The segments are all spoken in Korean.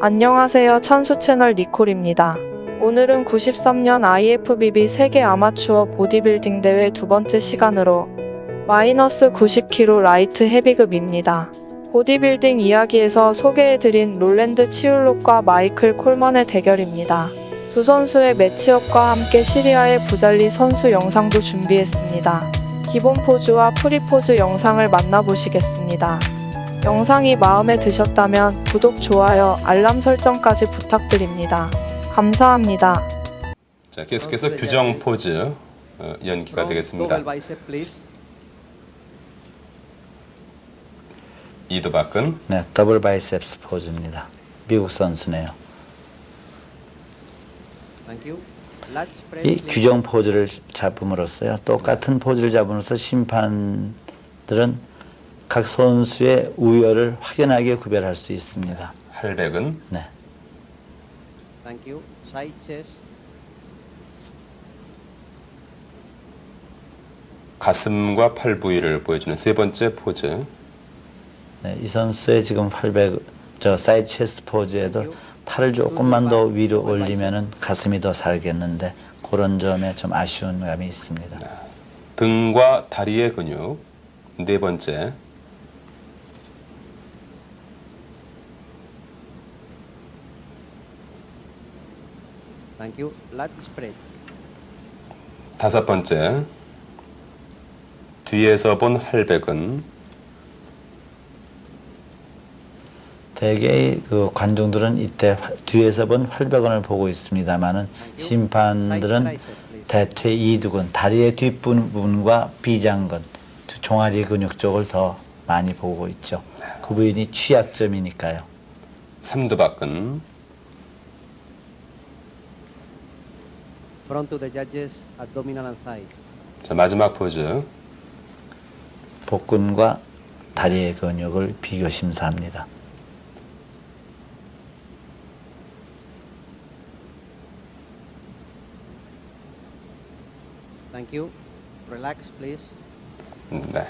안녕하세요. 찬수 채널 니콜입니다. 오늘은 93년 IFBB 세계 아마추어 보디빌딩 대회 두 번째 시간으로 마이너스 90kg 라이트 헤비급입니다. 보디빌딩 이야기에서 소개해드린 롤랜드 치울록과 마이클 콜먼의 대결입니다. 두 선수의 매치업과 함께 시리아의 부잘리 선수 영상도 준비했습니다. 기본 포즈와 프리 포즈 영상을 만나보시겠습니다. 영상이 마음에 드셨다면 구독, 좋아요, 알람 설정까지 부탁드립니다. 감사합니다. 자, 계속해서 규정 포즈 어, 연기가 되겠습니다. 이두박근 네, double biceps 포즈입니다. 미국 선수네요. 이. 규정 포즈를 잡음으로써요. 똑같은 포즈를 잡음으로써 심판들은 각 선수의 우열을 확연하게 구별할 수 있습니다. 할백은 네. Thank you. Side chest. 가슴과 팔 부위를 보여주는 세 번째 포즈. 네, 이 선수의 지금 800, 저 side chest 포즈에도 팔을 조금만 더 위로 올리면은 가슴이 더 살겠는데 그런 점에 좀 아쉬운 감이 있습니다. 등과 다리의 근육. 네 번째. Thank you. Lat spread. 다섯 번째. 뒤에서 본 할백은 대개 그 관중들은 이때 화- 뒤에서 본 활백원을 보고 있습니다만은 심판들은 대퇴 이두근 다리의 뒷부분과 비장근 두 종아리 근육 쪽을 더 많이 보고 있죠. 그 부분이 취약점이니까요. 삼두박근. Front to the judges, abdominal and thighs. 자, 마지막 포즈. 복근과 다리의 근육을 비교 심사합니다. Thank you. Relax, please. 네.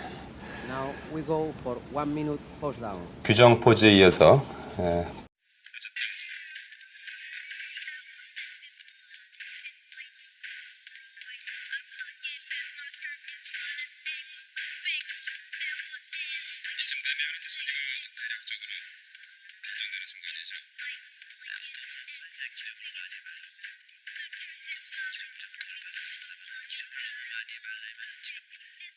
Now we go for one minute pose down. 규정 포즈에 이어서 지가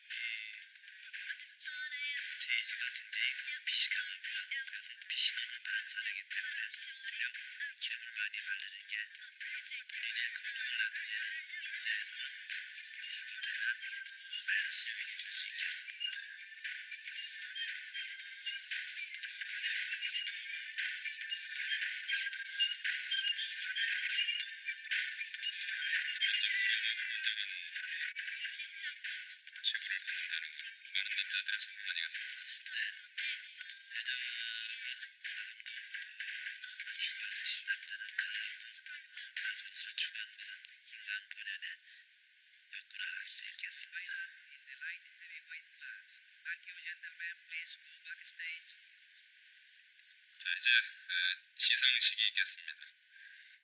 자 이제 에, 시상식이 있겠습니다.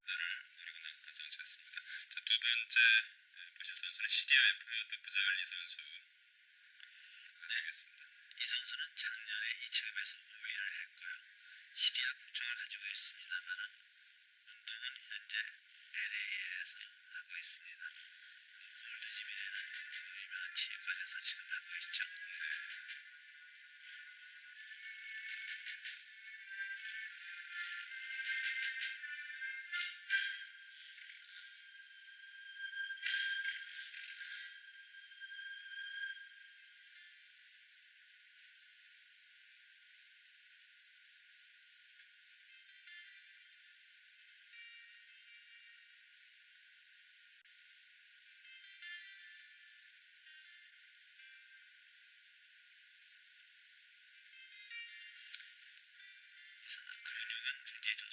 나를 노리고 나왔던 선수였습니다. 자두 번째 에, 보실 선수는 시리아의 포야드 부잘리 선수 되겠습니다. 이 선수는 작년에 이 체급에서 5위를 했고요. 시리아 국적을 가지고 있습니다만은 운동은 현재 LA에서 하고 있습니다. 그 골드짐이라는 그 유명한 체육관에서 지금 하고 있죠.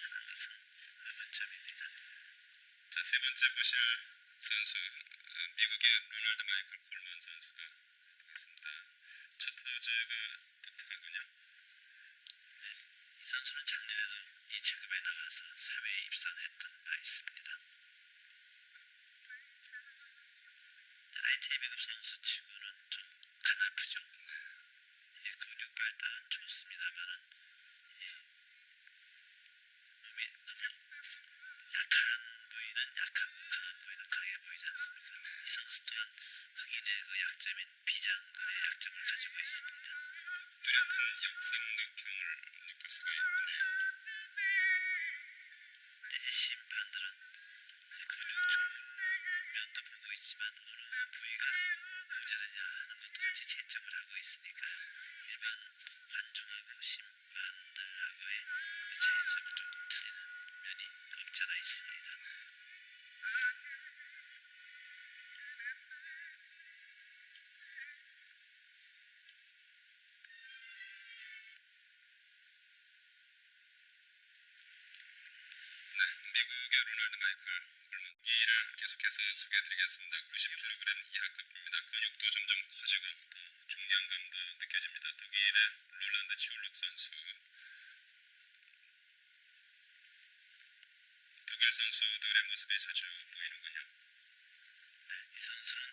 하는 것은 의문점입니다. 자, 세 번째 보실 선수 어, 미국의 로널드 마이클 콜먼 선수가 되겠습니다. 첫 포즈가 독특하군요. 네, 이 선수는 작년에도 이 체급에 나가서 3위에 입상했던 바 있습니다. 라이트 헤비급 선수 치고는 좀 가늘프죠. 예, 근육 발달은 좋습니다만은 네, 미국의 로널드 마이클 홀문기를 계속해서 소개해드리겠습니다. 90kg 이하급입니다. 근육도 점점 커지고 또 중량감도 느껴집니다. 독일의 롤란드 치울룩 선수 독일 선수들의 모습이 자주 보이는군요. 네, 이 선수는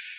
선